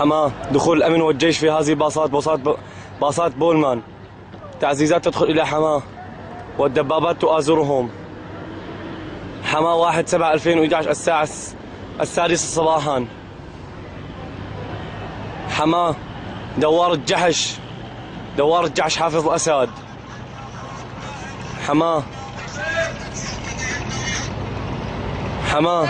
حماه دخول الأمن والجيش في هذه باصات باصات باصات بولمان. تعزيزات تدخل إلى حماه والدبابات تؤازرهم. حماه 1 7 2011 الساعة السادسة صباحا. حماه دوار الجحش دوار الجحش حافظ الأسد. حماه حماه